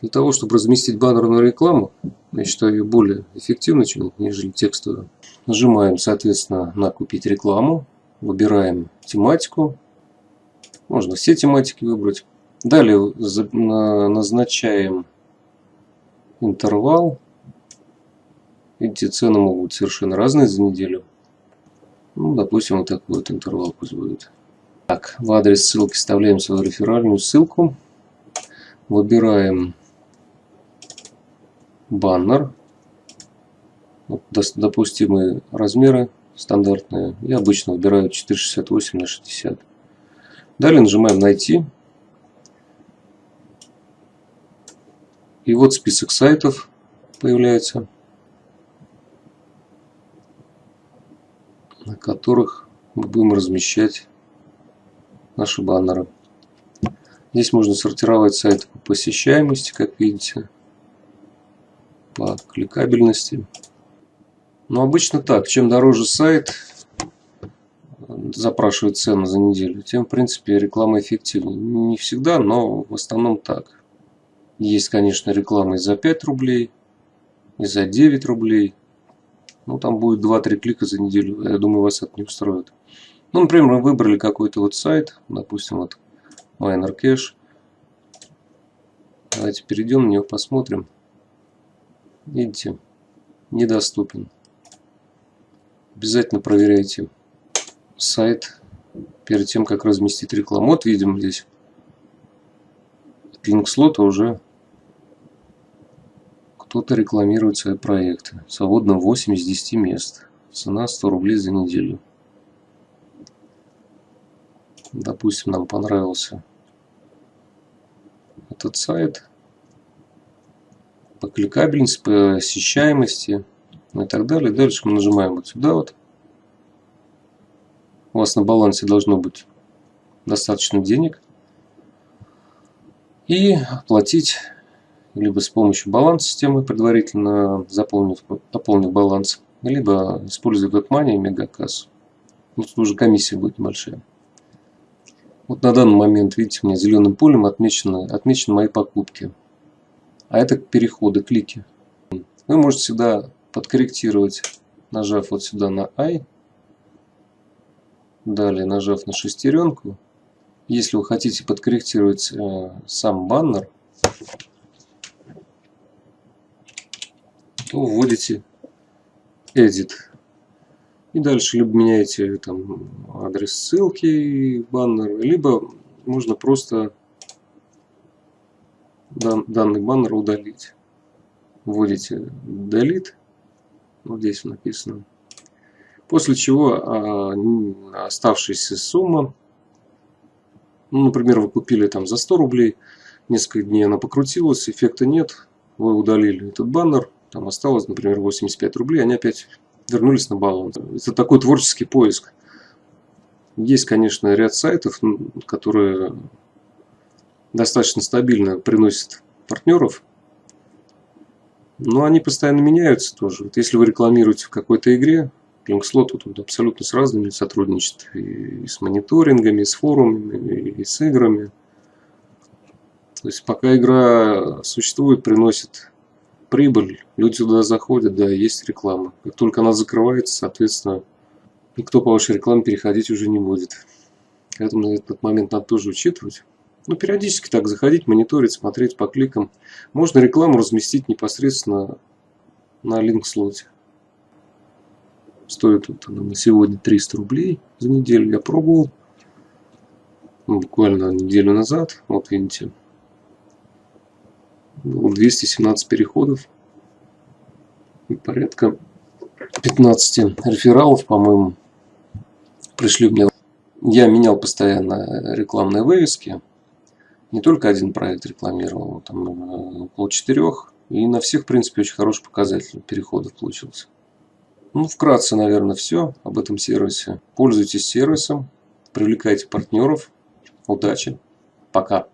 Для того, чтобы разместить баннерную рекламу, я считаю ее более эффективной, чем, нежели текстовую. Нажимаем, соответственно, на «Купить рекламу». Выбираем тематику. Можно все тематики выбрать. Далее назначаем интервал. Видите, цены могут быть совершенно разные за неделю. Ну, допустим, вот такой вот интервал пусть будет. Так, в адрес ссылки вставляем свою реферальную ссылку. Выбираем баннер. Вот допустимые размеры стандартные. Я обычно выбираю 468 на 60. Далее нажимаем «Найти». И вот список сайтов появляется, на которых мы будем размещать наши баннеры. Здесь можно сортировать сайты по посещаемости, как видите по кликабельности. Но обычно так, чем дороже сайт запрашивает цену за неделю, тем в принципе реклама эффективнее. Не всегда, но в основном так. Есть, конечно, реклама и за 5 рублей, и за 9 рублей. Ну, там будет 2-3 клика за неделю. Я думаю, вас это не устроит. Ну, например, мы выбрали какой-то вот сайт, допустим, вот Miner Cash. Давайте перейдем на него, посмотрим. Видите, недоступен. Обязательно проверяйте сайт перед тем, как разместить рекламу. Вот видим здесь линк слота уже кто-то рекламирует свои проекты. Свободно 8 из 10 мест. Цена 100 рублей за неделю. Допустим, нам понравился этот сайт по кликабельности, по посещаемости и так далее. Дальше мы нажимаем вот сюда вот. У вас на балансе должно быть достаточно денег. И оплатить либо с помощью баланс-системы, предварительно заполнив, пополнив баланс, либо используя WebMoney и Мегакассу. Ну, тут уже комиссия будет небольшая. Вот на данный момент, видите, у меня зеленым полем отмечены, отмечены мои покупки а это переходы, клики. Вы можете всегда подкорректировать, нажав вот сюда на I, далее нажав на шестеренку. Если вы хотите подкорректировать э, сам баннер, то вводите Edit. И дальше либо меняете там адрес ссылки баннера, либо можно просто дан, данный баннер удалить. Вводите delete, вот здесь написано. После чего а, оставшаяся сумма, ну, например, вы купили там за 100 рублей, несколько дней она покрутилась, эффекта нет, вы удалили этот баннер, там осталось, например, 85 рублей, они опять вернулись на баланс. Это такой творческий поиск. Есть, конечно, ряд сайтов, которые достаточно стабильно приносит партнеров, но они постоянно меняются тоже. Вот если вы рекламируете в какой-то игре, Linkslot тут абсолютно с разными сотрудничает. И с мониторингами, и с форумами, и с играми. То есть пока игра существует, приносит прибыль, люди туда заходят, да, есть реклама. Как только она закрывается, соответственно, никто по вашей рекламе переходить уже не будет. Поэтому этот момент надо тоже учитывать. Ну, периодически так заходить, мониторить, смотреть по кликам. Можно рекламу разместить непосредственно на линк-слоте. Стоит вот она на сегодня 300 рублей за неделю. Я пробовал. Ну, буквально неделю назад. Вот видите. Было 217 переходов. И порядка 15 рефералов, по-моему, пришли мне. Я менял постоянно рекламные вывески не только один проект рекламировал, там э, около четырех. И на всех, в принципе, очень хороший показатель переходов получился. Ну, вкратце, наверное, все об этом сервисе. Пользуйтесь сервисом, привлекайте партнеров. Удачи. Пока.